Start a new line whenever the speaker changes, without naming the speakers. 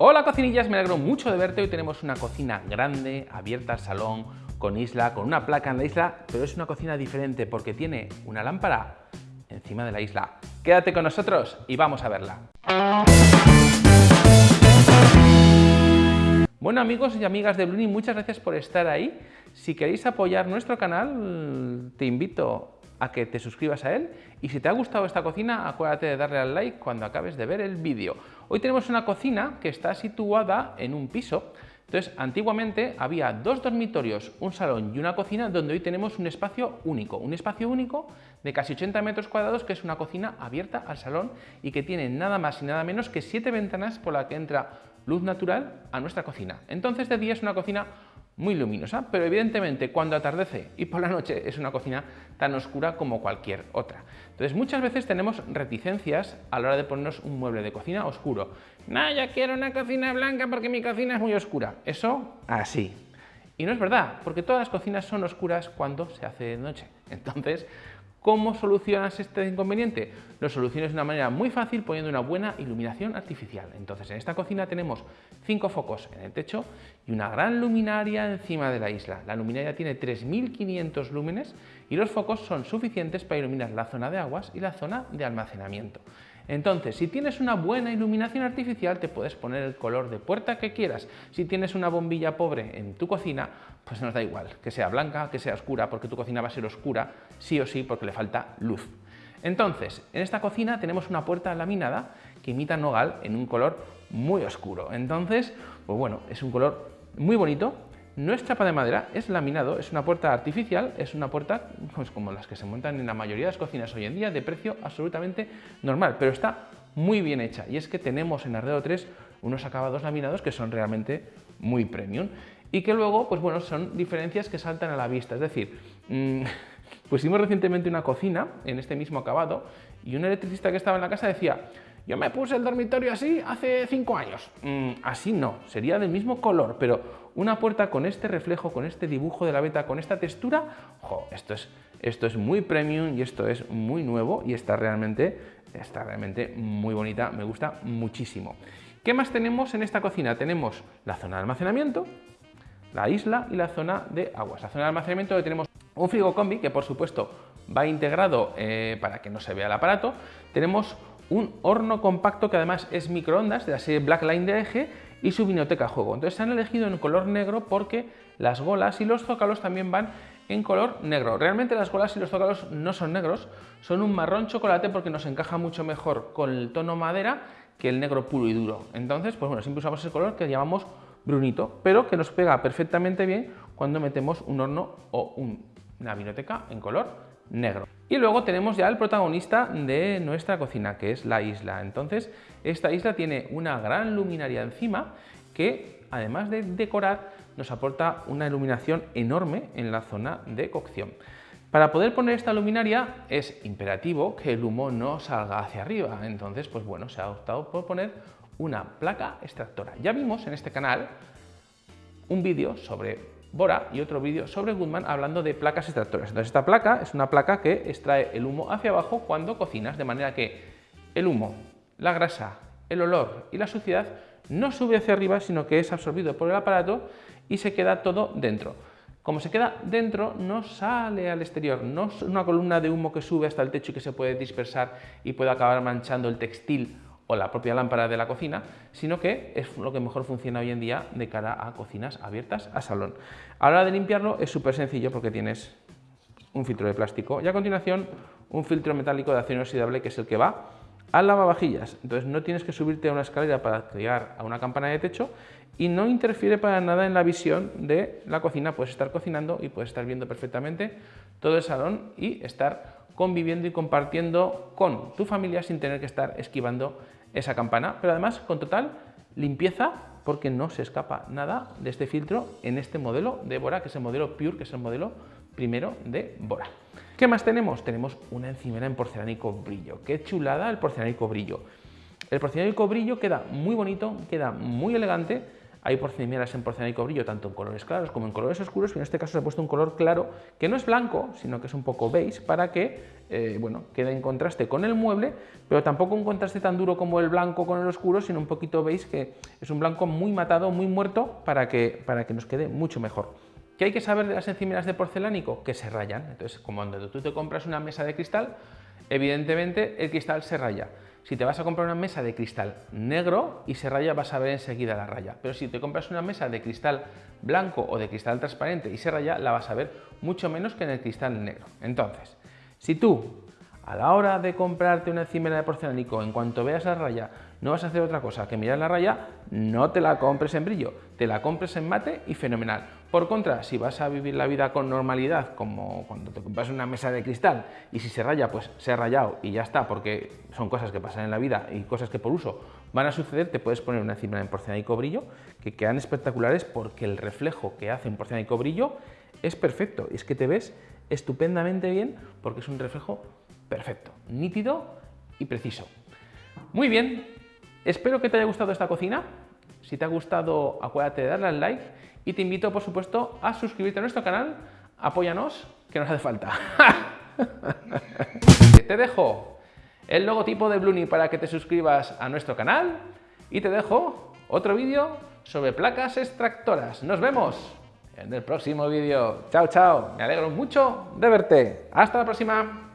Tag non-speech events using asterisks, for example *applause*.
Hola cocinillas, me alegro mucho de verte. Hoy tenemos una cocina grande, abierta al salón, con isla, con una placa en la isla, pero es una cocina diferente porque tiene una lámpara encima de la isla. Quédate con nosotros y vamos a verla. Bueno amigos y amigas de Bluni, muchas gracias por estar ahí. Si queréis apoyar nuestro canal, te invito a que te suscribas a él y si te ha gustado esta cocina, acuérdate de darle al like cuando acabes de ver el vídeo. Hoy tenemos una cocina que está situada en un piso. Entonces, antiguamente había dos dormitorios, un salón y una cocina donde hoy tenemos un espacio único, un espacio único de casi 80 metros cuadrados que es una cocina abierta al salón y que tiene nada más y nada menos que siete ventanas por las que entra luz natural a nuestra cocina. Entonces de día es una cocina muy luminosa, pero evidentemente cuando atardece y por la noche es una cocina tan oscura como cualquier otra. Entonces muchas veces tenemos reticencias a la hora de ponernos un mueble de cocina oscuro. No, yo quiero una cocina blanca porque mi cocina es muy oscura. Eso así. Y no es verdad, porque todas las cocinas son oscuras cuando se hace de noche. Entonces, ¿Cómo solucionas este inconveniente? Lo solucionas de una manera muy fácil poniendo una buena iluminación artificial. Entonces en esta cocina tenemos cinco focos en el techo y una gran luminaria encima de la isla. La luminaria tiene 3500 lúmenes y los focos son suficientes para iluminar la zona de aguas y la zona de almacenamiento. Entonces, si tienes una buena iluminación artificial, te puedes poner el color de puerta que quieras. Si tienes una bombilla pobre en tu cocina, pues nos da igual, que sea blanca, que sea oscura, porque tu cocina va a ser oscura, sí o sí, porque le falta luz. Entonces, en esta cocina tenemos una puerta laminada que imita nogal en un color muy oscuro. Entonces, pues bueno, es un color muy bonito, no es chapa de madera, es laminado, es una puerta artificial, es una puerta pues, como las que se montan en la mayoría de las cocinas hoy en día, de precio absolutamente normal, pero está muy bien hecha. Y es que tenemos en Ardeo 3 unos acabados laminados que son realmente muy premium y que luego, pues bueno, son diferencias que saltan a la vista. Es decir, mmm, *laughs* pusimos recientemente una cocina en este mismo acabado y un electricista que estaba en la casa decía yo me puse el dormitorio así hace cinco años. Mm, así no, sería del mismo color, pero una puerta con este reflejo, con este dibujo de la beta, con esta textura, esto, es, esto es muy premium y esto es muy nuevo y está realmente, está realmente muy bonita, me gusta muchísimo. ¿Qué más tenemos en esta cocina? Tenemos la zona de almacenamiento, la isla y la zona de aguas. La zona de almacenamiento tenemos un frigo combi que por supuesto va integrado eh, para que no se vea el aparato. Tenemos un horno compacto que además es microondas de la serie Blackline de eje y su vinoteca juego. Entonces se han elegido en color negro porque las golas y los zócalos también van en color negro. Realmente las golas y los zócalos no son negros, son un marrón chocolate porque nos encaja mucho mejor con el tono madera que el negro puro y duro. Entonces, pues bueno, siempre usamos ese color que llamamos brunito, pero que nos pega perfectamente bien cuando metemos un horno o una vinoteca en color negro. Y luego tenemos ya el protagonista de nuestra cocina, que es la isla. Entonces, esta isla tiene una gran luminaria encima que, además de decorar, nos aporta una iluminación enorme en la zona de cocción. Para poder poner esta luminaria es imperativo que el humo no salga hacia arriba, entonces pues bueno, se ha optado por poner una placa extractora. Ya vimos en este canal un vídeo sobre Bora y otro vídeo sobre Goodman hablando de placas extractoras. Entonces esta placa es una placa que extrae el humo hacia abajo cuando cocinas, de manera que el humo, la grasa, el olor y la suciedad no sube hacia arriba, sino que es absorbido por el aparato y se queda todo dentro. Como se queda dentro, no sale al exterior, no es una columna de humo que sube hasta el techo y que se puede dispersar y puede acabar manchando el textil o la propia lámpara de la cocina, sino que es lo que mejor funciona hoy en día de cara a cocinas abiertas a salón. A la hora de limpiarlo es súper sencillo porque tienes un filtro de plástico y a continuación un filtro metálico de acero inoxidable que es el que va al lavavajillas. Entonces no tienes que subirte a una escalera para llegar a una campana de techo y no interfiere para nada en la visión de la cocina. Puedes estar cocinando y puedes estar viendo perfectamente todo el salón y estar conviviendo y compartiendo con tu familia sin tener que estar esquivando esa campana, pero además con total limpieza porque no se escapa nada de este filtro en este modelo de Bora, que es el modelo Pure, que es el modelo primero de Bora. ¿Qué más tenemos? Tenemos una encimera en porcelánico brillo. ¡Qué chulada el porcelánico brillo! El porcelánico brillo queda muy bonito, queda muy elegante, hay porcelanas en porcelánico brillo tanto en colores claros como en colores oscuros, y en este caso se ha puesto un color claro que no es blanco, sino que es un poco beige, para que eh, bueno, quede en contraste con el mueble, pero tampoco un contraste tan duro como el blanco con el oscuro, sino un poquito beige, que es un blanco muy matado, muy muerto, para que, para que nos quede mucho mejor. ¿Qué hay que saber de las encimeras de porcelánico? Que se rayan. Entonces, como cuando tú te compras una mesa de cristal, evidentemente el cristal se raya. Si te vas a comprar una mesa de cristal negro y se raya, vas a ver enseguida la raya. Pero si te compras una mesa de cristal blanco o de cristal transparente y se raya, la vas a ver mucho menos que en el cristal negro. Entonces, si tú a la hora de comprarte una encimera de porcelánico, en cuanto veas la raya, no vas a hacer otra cosa que mirar la raya, no te la compres en brillo, te la compres en mate y fenomenal. Por contra, si vas a vivir la vida con normalidad, como cuando te compras una mesa de cristal y si se raya, pues se ha rayado y ya está, porque son cosas que pasan en la vida y cosas que por uso van a suceder, te puedes poner una encimera en porcelánico brillo que quedan espectaculares porque el reflejo que hace un porcelánico brillo es perfecto. Y es que te ves estupendamente bien porque es un reflejo perfecto, nítido y preciso. Muy bien, Espero que te haya gustado esta cocina. Si te ha gustado, acuérdate de darle al like y te invito, por supuesto, a suscribirte a nuestro canal. Apóyanos, que nos hace falta. *laughs* te dejo el logotipo de Bluni para que te suscribas a nuestro canal y te dejo otro vídeo sobre placas extractoras. Nos vemos en el próximo vídeo. Chao, chao. Me alegro mucho de verte. Hasta la próxima.